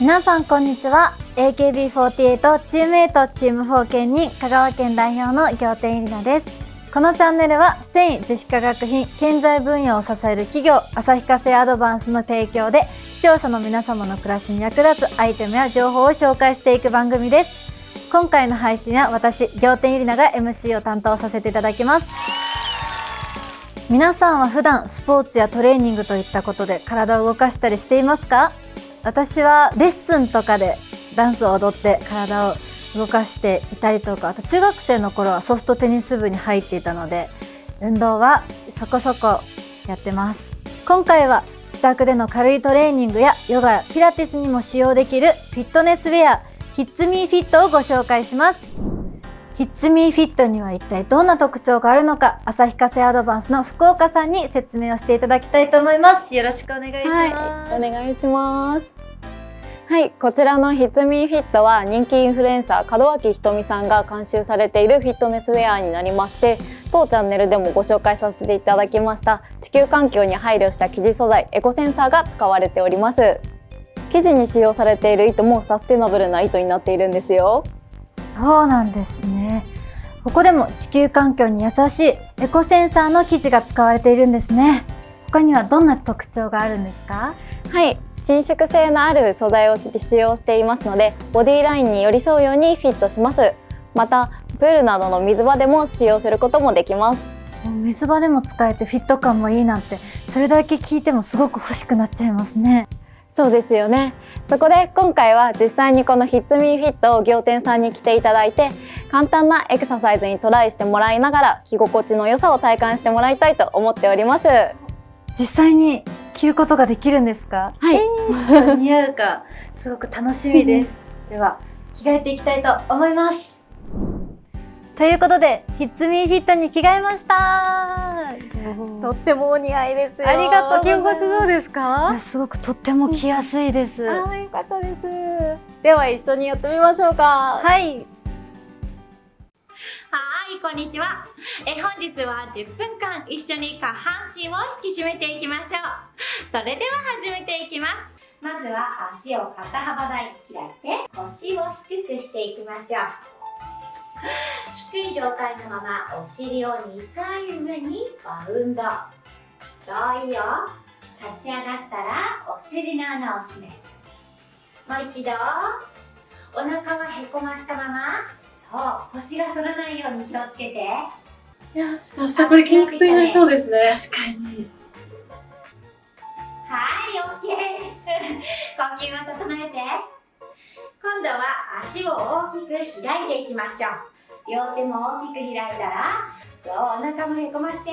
皆さんこんにちは。AKB48 チーム8チーム4県に香川県代表の仰天ゆりなです。このチャンネルは繊維樹脂化学品建材分野を支える企業旭化成アドバンスの提供で視聴者の皆様の暮らしに役立つアイテムや情報を紹介していく番組です。今回の配信は私仰天ゆりなが MC を担当させていただきます。皆さんは普段スポーツやトレーニングといったことで体を動かしたりしていますか？私はレッスンとかでダンスを踊って体を動かしていたりとかあと中学生の頃はソフトテニス部に入っていたので運動はそこそこやってます。今回は自宅での軽いトレーニングやヨガやピラティスにも使用できるフィットネスウェアヒッツミーフィットをご紹介します。ヒッツミーフィットには一体どんな特徴があるのか旭化成アドバンスの福岡さんに説明をしていただきたいと思います。よろしくお願いします、はい、お願いします。はい。こちらのヒッツミーフィットは人気インフルエンサー門脇ひとみさんが監修されているフィットネスウェアになりまして当チャンネルでもご紹介させていただきました。地球環境に配慮した生地素材エコセンサーが使われております。生地に使用されている糸もサステナブルな糸になっているんですよ。そうなんですねここでも地球環境に優しいエコセンサーの生地が使われているんですね。他にはどんな特徴があるんですか？はい。伸縮性のある素材を使用していますのでボディラインに寄り添うようにフィットします。またプールなどの水場でも使用することもできます。水場でも使えてフィット感もいいなんてそれだけ聞いてもすごく欲しくなっちゃいますね。そうですよね。そこで今回は実際にこのヒッツミーフィットを仰天さんに来ていただいて簡単なエクササイズにトライしてもらいながら着心地の良さを体感してもらいたいと思っております。実際に着ることができるんですか？はい、えー、似合うかすごく楽しみです。では着替えていきたいと思います。ということでヒッツミーフィットに着替えました。とってもお似合いですありがとう着心地どうですか？すごくとっても着やすいです、あよかったです。では一緒にやってみましょうか。はいはいこんにちは。え本日は10分間一緒に下半身を引き締めていきましょう。それでは始めていきます。まずは足を肩幅台に開いて腰を低くしていきましょう。低い状態のままお尻を2回上にバウンド。そういいよ。立ち上がったらお尻の穴を閉める。もう一度。お腹はへこましたままそう腰が反らないように気をつけて。いやちょっと明日これ筋肉痛になりそうですね。確かに。はい OK 呼吸を整えて。今度は足を大きく開いていきましょう。両手も大きく開いたらそうお腹もへこまして。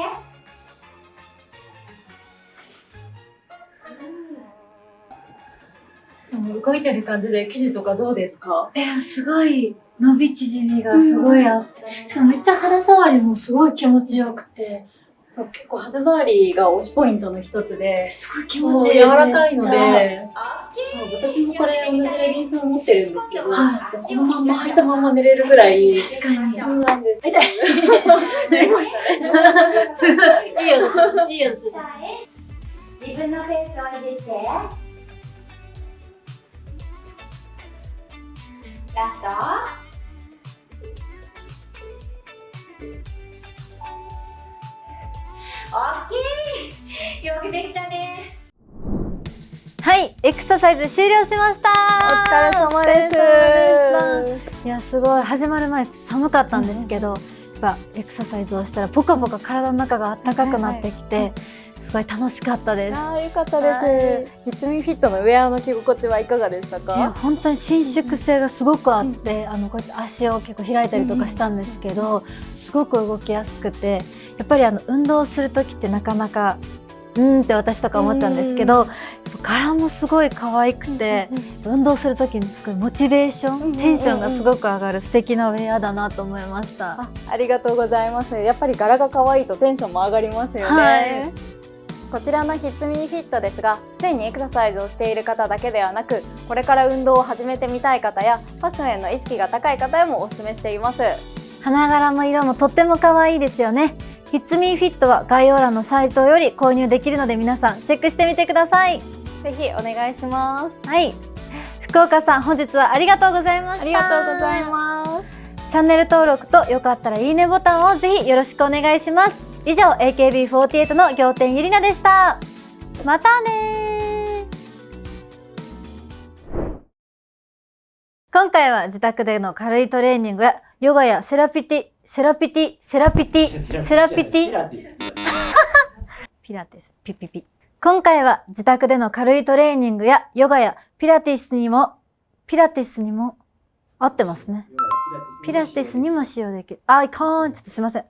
動いてる感じで生地とかどうですか？えすごい伸び縮みがすごいあって、しかもめっちゃ肌触りもすごい気持ちよくて。そう結構肌触りが推しポイントの一つで。すごい気持ちいい柔らかいので。私もこれ同じレギンスを持ってるんですけど、はい、このまんま履いたまま寝れるぐらい。確かに。そうなんです。痛い寝り ましたね。い。いいよいいよ。自分のペースを維持して。ラストオッケーよくできたね。はいエクササイズ終了しました。お疲れ様です。いやすごい始まる前寒かったんですけど、うん、やっぱエクササイズをしたらポカポカ体の中が暖かくなってきて、はいはいすごい楽しかったです。あよかったです。ヒッツミフィットのウェアの着心地はいかがでしたか？本当に伸縮性がすごくあって、うん、あのこうやって足を結構開いたりとかしたんですけど、うん、すごく動きやすくて、やっぱりあの運動する時ってなかなかうんって私とか思ったんですけど、柄もすごい可愛くて、運動する時にすごいモチベーション、テンションがすごく上がる素敵なウェアだなと思いました。あありがとうございます。やっぱり柄が可愛いとテンションも上がりますよね、はい、こちらのヒッツミニフィットですがすでにエクササイズをしている方だけではなくこれから運動を始めてみたい方やファッションへの意識が高い方へもおすすめしています。花柄も色もとっても可愛いですよねヒッツミーフィットは概要欄のサイトより購入できるので皆さんチェックしてみてください。ぜひお願いします。はい。福福岡さん本日はありがとうございましたありがとうございます。チャンネル登録とよかったらいいねボタンをぜひよろしくお願いします。以上 AKB48 の仰天ゆりなでした。またね今回は自宅での軽いトレーニングやヨガやセラピティセラピティセラピティセラピティピラティスピピピピ。今回は自宅での軽いトレーニングやヨガやピラティスにも、ピラティスにも合ってますね。ピラティスにも使用できる。あ、いかん。ちょっとすいません。